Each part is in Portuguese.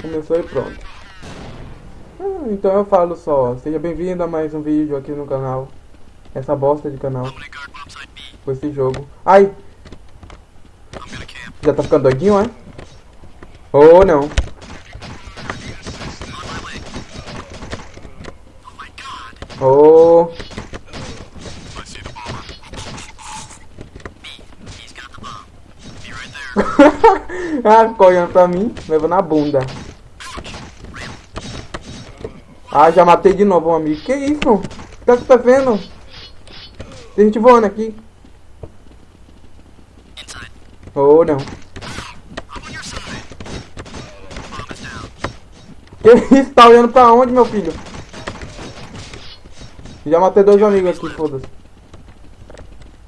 Começou e pronto. Ah, então eu falo só, seja bem-vindo a mais um vídeo aqui no canal. Essa bosta de canal. Com esse jogo. Ai! Já tá ficando doidinho, é? Ou oh, não. Oh. ah, ficou olhando pra mim, levando na bunda. Ah, já matei de novo um amigo. Que isso? O que tá acontecendo? Tem gente voando aqui. Oh, não. Que isso? Tá olhando pra onde, meu filho? Já matei dois amigos aqui, foda-se.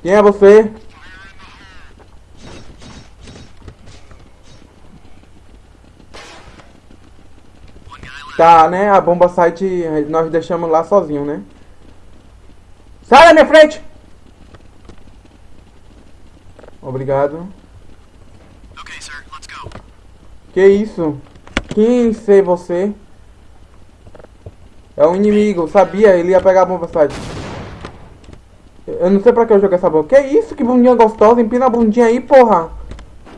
Quem é você? Tá, né? A bomba site nós deixamos lá sozinho, né? Sai da minha frente! Obrigado. Que isso? Quem sei você? É um inimigo, sabia? Ele ia pegar a bomba site. Eu não sei pra que eu joguei essa bomba. Que isso? Que bundinha gostosa. Empina a bundinha aí, porra.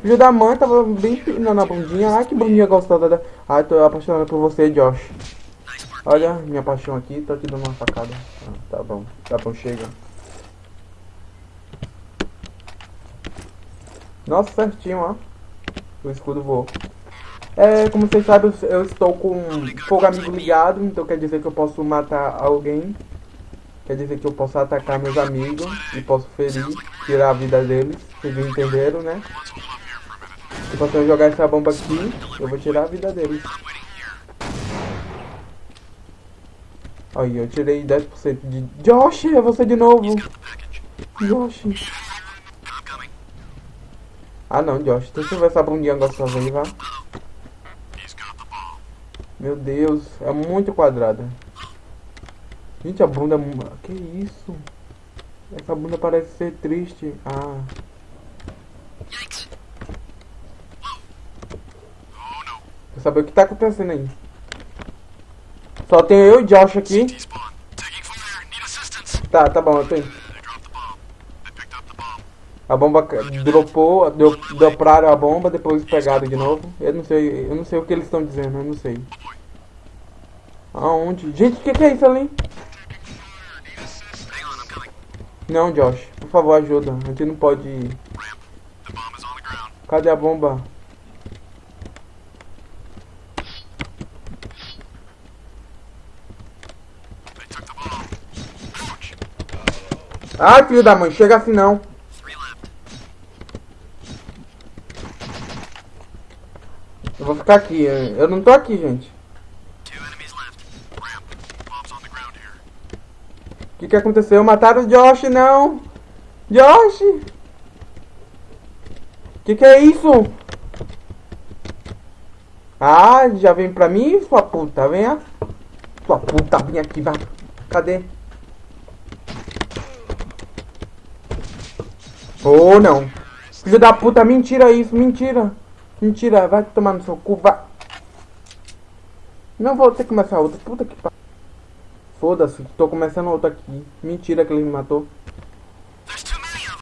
Filho da mãe tava bem empinando a bundinha. Ai, que bundinha gostosa. Ai, tô apaixonado por você, Josh. Olha, minha paixão aqui. Tô te dando uma facada. Ah, tá bom. Tá bom, chega. Nossa, certinho, ó. O escudo voou. É, como vocês sabem, eu estou com fogo amigo ligado, então quer dizer que eu posso matar alguém. Quer dizer que eu posso atacar meus amigos e posso ferir, tirar a vida deles. Vocês entenderam, né? Se eu jogar essa bomba aqui, eu vou tirar a vida deles. Aí, eu tirei 10% de... Josh, é você de novo! Josh! Ah não, Josh, deixa eu ver essa bundinha gostosa aí, vá. Meu Deus, é muito quadrada. Gente, a bunda... Que isso? Essa bunda parece ser triste. Ah. Saber o que tá acontecendo aí? Só tem eu e Josh aqui. Tá, tá bom, eu tô indo. A bomba dropou, deu, droparam a bomba, depois pegaram de novo. Eu não sei, eu não sei o que eles estão dizendo, eu não sei. Aonde? Gente, o que, que é isso ali? Não, Josh, por favor, ajuda. A gente não pode ir. Cadê a bomba? Ai, filho da mãe, chega assim não. Eu vou ficar aqui. Eu não tô aqui, gente. O que, que aconteceu? Mataram o Josh, não! Josh! O que, que é isso? Ah, já vem pra mim, sua puta, venha. Sua puta, vem aqui, vai. Cadê? Oh, não. Filho da puta, mentira isso, mentira. Mentira, vai tomar no seu cu, vai. Não vou ter que começar outra. Puta que pariu. Foda-se, tô começando outra aqui. Mentira que ele me matou.